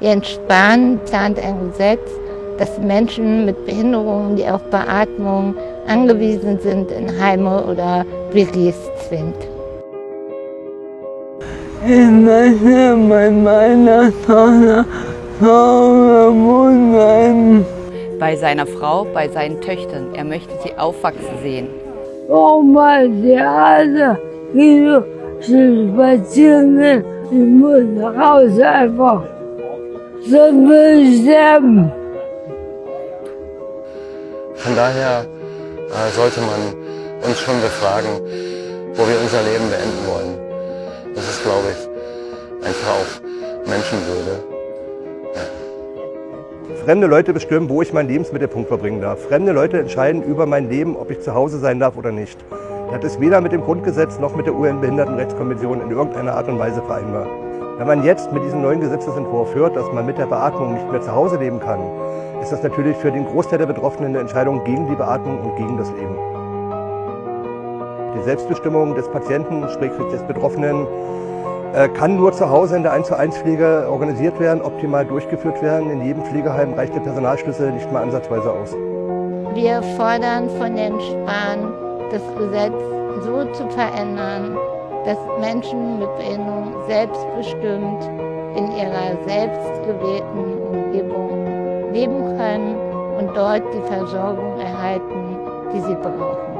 Jens Spahn plant ein Gesetz, dass Menschen mit Behinderungen, die auf Beatmung angewiesen sind, in Heime oder WGs zwingt. Ich möchte mit meiner Tochter wohnen. Bei seiner Frau, bei seinen Töchtern. Er möchte sie aufwachsen sehen. Oh mein Theater, wie du spazieren gehen. Ich muss raus einfach. Ich sterben. Von daher äh, sollte man uns schon befragen, wo wir unser Leben beenden wollen. Das ist, glaube ich, einfach auch Menschenwürde. Ja. Fremde Leute bestimmen, wo ich meinen Lebensmittelpunkt verbringen darf. Fremde Leute entscheiden über mein Leben, ob ich zu Hause sein darf oder nicht. Das ist weder mit dem Grundgesetz noch mit der UN-Behindertenrechtskonvention in irgendeiner Art und Weise vereinbar. Wenn man jetzt mit diesem neuen Gesetzesentwurf hört, dass man mit der Beatmung nicht mehr zu Hause leben kann, ist das natürlich für den Großteil der Betroffenen eine Entscheidung gegen die Beatmung und gegen das Leben. Die Selbstbestimmung des Patienten, sprich des Betroffenen, äh, kann nur zu Hause in der 1 zu 1 Pflege organisiert werden, optimal durchgeführt werden. In jedem Pflegeheim reicht der Personalschlüssel nicht mal ansatzweise aus. Wir fordern von den Spahn, das Gesetz so zu verändern, dass Menschen mit Behinderung selbstbestimmt in ihrer selbstgewählten Umgebung leben können und dort die Versorgung erhalten, die sie brauchen.